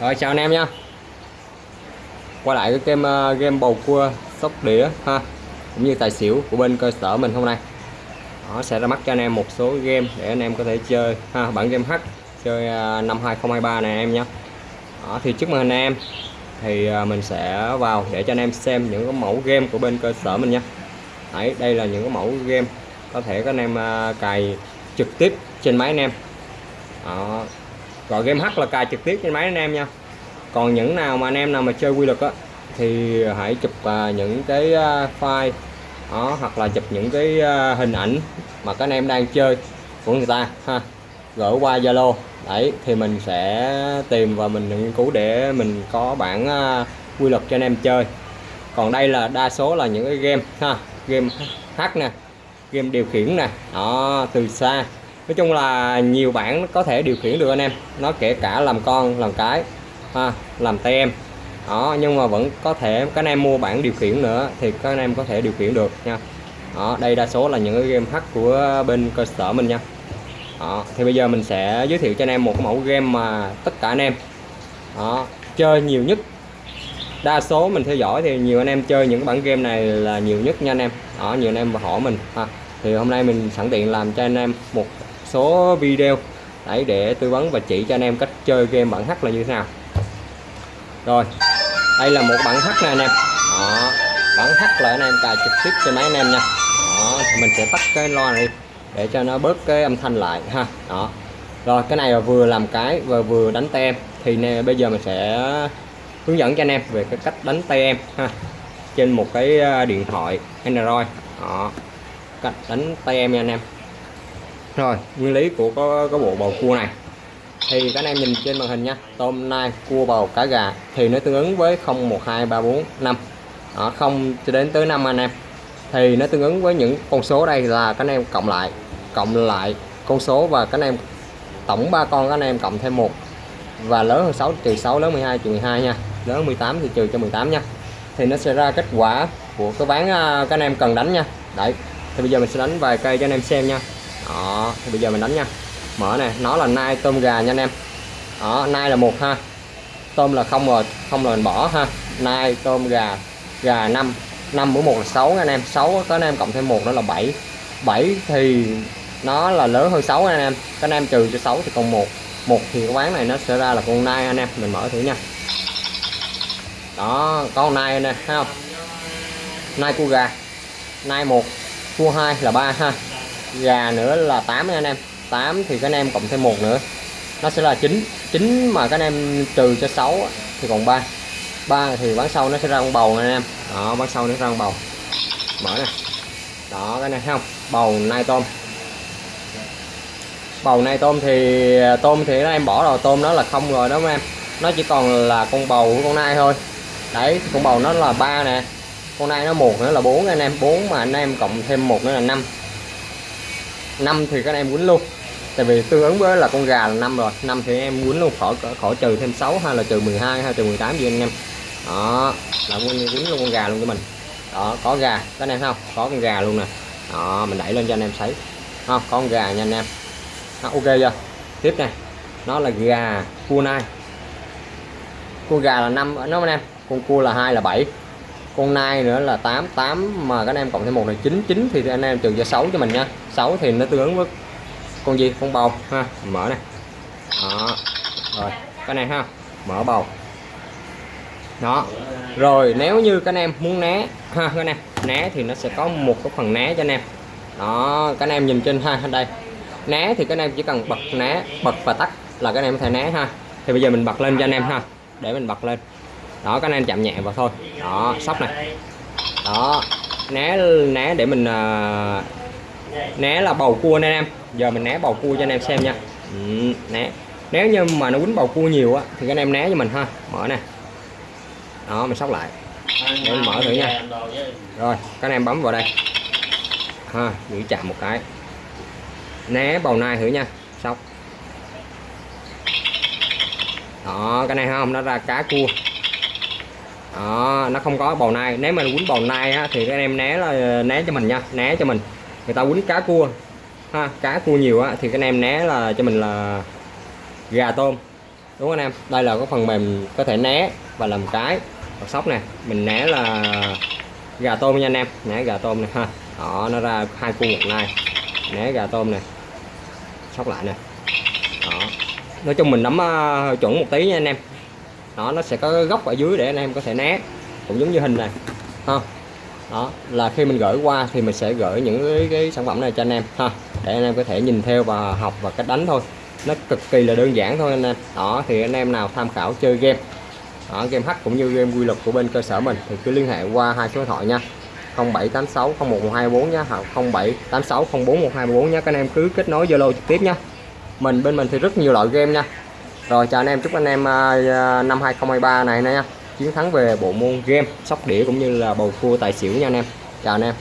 Rồi chào anh em nha. Quay lại cái game uh, game bầu cua sóc đĩa ha Cũng như tài xỉu của bên cơ sở mình hôm nay. Nó sẽ ra mắt cho anh em một số game để anh em có thể chơi ha bản game H chơi uh, năm 2023 này em nhé Đó, thì trước mừng anh em. Thì uh, mình sẽ vào để cho anh em xem những cái mẫu game của bên cơ sở mình nha. Đấy, đây là những cái mẫu game có thể các anh em cài trực tiếp trên máy anh em. Đó, gọi game hack là cài trực tiếp trên máy anh em nha. Còn những nào mà anh em nào mà chơi quy luật á thì hãy chụp uh, những cái uh, file đó hoặc là chụp những cái uh, hình ảnh mà các anh em đang chơi của người ta ha. Gửi qua Zalo đấy thì mình sẽ tìm và mình nghiên cứu để mình có bản uh, quy luật cho anh em chơi. Còn đây là đa số là những cái game ha game hack nè game điều khiển nè đó từ xa nói chung là nhiều bản có thể điều khiển được anh em. Nó kể cả làm con làm cái ha, làm tay em. Đó nhưng mà vẫn có thể các anh em mua bản điều khiển nữa thì các anh em có thể điều khiển được nha. Đó đây đa số là những cái game hack của bên cơ sở mình nha. Đó, thì bây giờ mình sẽ giới thiệu cho anh em một mẫu game mà tất cả anh em đó, chơi nhiều nhất. Đa số mình theo dõi thì nhiều anh em chơi những bản game này là nhiều nhất nha anh em. Đó nhiều anh em và hỏi mình ha. Thì hôm nay mình sẵn tiện làm cho anh em một số video. Đấy để tư vấn và chỉ cho anh em cách chơi game bản H là như thế nào. Rồi đây là một bản H này anh em. Đó bản H là anh em cài trực tiếp trên máy anh em nha. Đó mình sẽ tắt cái loa này để cho nó bớt cái âm thanh lại ha. Đó. Rồi cái này là vừa làm cái và vừa đánh tay em thì nè, bây giờ mình sẽ hướng dẫn cho anh em về cái cách đánh tay em ha trên một cái à, điện thoại Android. Đó cách đánh tay em nha anh em rồi nguyên lý của có, có bộ bầu cua này. Thì các anh em nhìn trên màn hình nha. Tôm nai cua bầu cá gà. Thì nó tương ứng với 0 1 2 3 4 5 đó, 0 cho đến tới 5 anh em. Thì nó tương ứng với những con số đây là các anh em cộng lại cộng lại con số và các anh em tổng ba con các anh em cộng thêm một. Và lớn hơn 6 trừ 6 lớn 12 trừ 12 nha. Lớn 18 thì trừ cho 18 nha. Thì nó sẽ ra kết quả của cái ván à, các anh em cần đánh nha. Đấy thì bây giờ mình sẽ đánh vài cây cho anh em xem nha đó, thì bây giờ mình đánh nha. Mở này nó là nai tôm gà nha anh em. Đó, nai là một ha. Tôm là không rồi, không là mình bỏ ha. Nai, tôm, gà gà 5 5 bữa một là 6 anh em. 6 có anh em cộng thêm một đó là 7 7 thì nó là lớn hơn 6 anh em. Các anh em trừ cho 6 thì còn một. Một thì cái quán này nó sẽ ra là con nai anh em. Mình mở thử nha. Đó con nai anh em thấy không? Nai cua gà. Nai một, cua hai là ba ha gà nữa là 8 anh em. 8 thì các anh em cộng thêm một nữa. Nó sẽ là 9 9 mà các anh em trừ cho 6 thì còn 3 3 thì bán sau nó sẽ ra con bầu này anh em. Đó, bán sau nó ra con bầu. Mở nè. Đó, cái này thấy không? Bầu nai tôm. Bầu nai tôm thì tôm thì nó em bỏ rồi. Tôm nó là không rồi đó anh em. Nó chỉ còn là con bầu của con nai thôi. Đấy, con bầu nó là ba nè. Con nai nó một nữa là bốn anh em. Bốn mà anh em cộng thêm một nữa là năm năm thì các anh em quýnh luôn. Tại vì tương ứng với là con gà là năm rồi. Năm thì em quýnh luôn khỏi khỏi trừ thêm 6 hay là trừ 12 hay trừ 18 gì anh em. Đó là quýnh luôn con gà luôn cho mình. Đó có gà các anh em không? Có con gà luôn nè. Đó mình đẩy lên cho anh em thấy. Không có con gà nha anh em. Đó, ok chưa? Tiếp này. Nó là gà cua nai. Con gà là năm nó anh em con cua là hai là 7 con nai nữa là 8 8 mà các anh em cộng thêm một là 9 9 thì anh em trừ cho 6 cho mình nha. 6 thì nó tương ứng với con gì? Con bầu, ha, mở này. Đó, rồi, cái này ha, mở bầu. Đó, rồi, nếu như các anh em muốn né, ha, các anh em, né thì nó sẽ có một cái phần né cho anh em. Đó, các anh em nhìn trên, ha, đây. Né thì các anh em chỉ cần bật né, bật và tắt là các anh em có thể né, ha. Thì bây giờ mình bật lên cho anh em, ha, để mình bật lên đó các anh em chạm nhẹ vào thôi. Đó sóc này. Đó né né để mình uh, né là bầu cua anh em. Giờ mình né bầu cua cho anh em xem nha. Ừ, né. Nếu như mà nó quýnh bầu cua nhiều á thì các anh em né cho mình ha. Mở nè. Đó mình sóc lại. Để mình mở thử nha. Rồi các anh em bấm vào đây. Ha giữ chạm một cái. Né bầu nai thử nha. Sóc. Đó cái này không? Nó ra cá cua đó nó không có bầu nai. Nếu mà quýnh bầu nai á, thì các em né là né cho mình nha né cho mình. Người ta quýnh cá cua. Ha cá cua nhiều á thì các em né là cho mình là gà tôm. Đúng không anh em? Đây là cái phần mềm có thể né và làm cái hoặc sóc nè. Mình né là gà tôm nha anh em. Né gà tôm này ha. Đó nó ra hai cua một nai. Né gà tôm này sóc lại nè. Đó. Nói chung mình nắm uh, chuẩn một tí nha anh em đó nó sẽ có góc ở dưới để anh em có thể né. Cũng giống như hình này ha. Đó là khi mình gửi qua thì mình sẽ gửi những cái, cái sản phẩm này cho anh em ha. Để anh em có thể nhìn theo và học và cách đánh thôi. Nó cực kỳ là đơn giản thôi anh em. Đó thì anh em nào tham khảo chơi game. Đó, game hack cũng như game quy luật của bên cơ sở mình thì cứ liên hệ qua hai số điện thoại nha. 0786 01124 nha hoặc 0786 04124 nha các anh em cứ kết nối Zalo trực tiếp nha. Mình bên mình thì rất nhiều loại game nha rồi, chào anh em, chúc anh em à, à, năm 2023 này nha. Chiến thắng về bộ môn game, sóc đĩa cũng như là bầu cua tài xỉu nha anh em. Chào anh em.